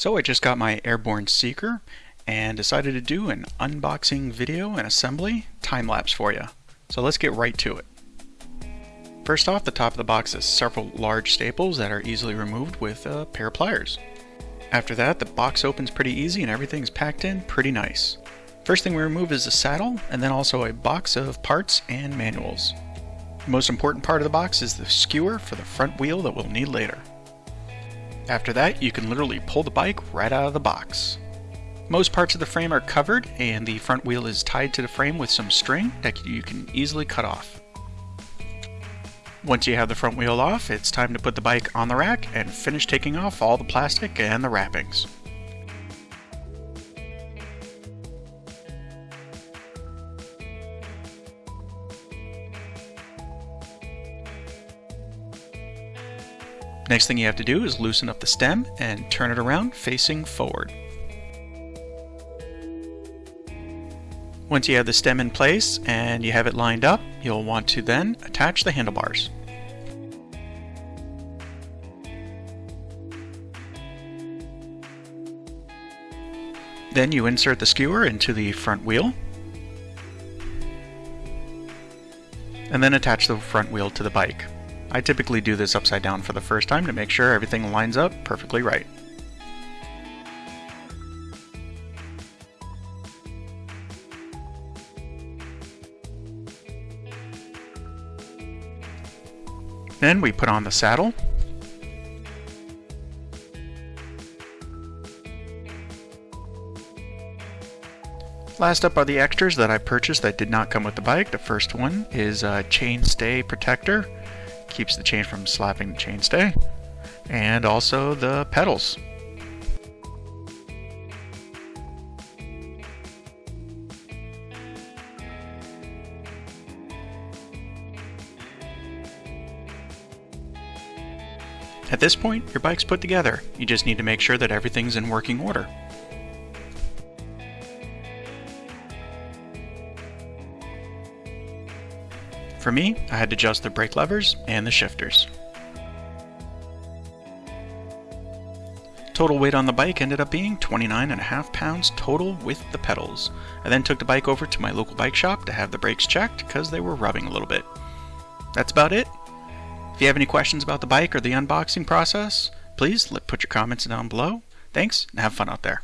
So I just got my Airborne Seeker and decided to do an unboxing video and assembly time-lapse for you. So let's get right to it. First off, the top of the box is several large staples that are easily removed with a pair of pliers. After that, the box opens pretty easy and everything's packed in pretty nice. First thing we remove is the saddle, and then also a box of parts and manuals. The most important part of the box is the skewer for the front wheel that we'll need later. After that, you can literally pull the bike right out of the box. Most parts of the frame are covered, and the front wheel is tied to the frame with some string that you can easily cut off. Once you have the front wheel off, it's time to put the bike on the rack and finish taking off all the plastic and the wrappings. Next thing you have to do is loosen up the stem and turn it around facing forward. Once you have the stem in place and you have it lined up, you'll want to then attach the handlebars. Then you insert the skewer into the front wheel and then attach the front wheel to the bike. I typically do this upside down for the first time to make sure everything lines up perfectly right. Then we put on the saddle. Last up are the extras that I purchased that did not come with the bike. The first one is a chain stay protector keeps the chain from slapping the chainstay, and also the pedals. At this point, your bike's put together. You just need to make sure that everything's in working order. For me, I had to adjust the brake levers and the shifters. Total weight on the bike ended up being 29 and a half pounds total with the pedals. I then took the bike over to my local bike shop to have the brakes checked because they were rubbing a little bit. That's about it. If you have any questions about the bike or the unboxing process, please put your comments down below. Thanks, and have fun out there.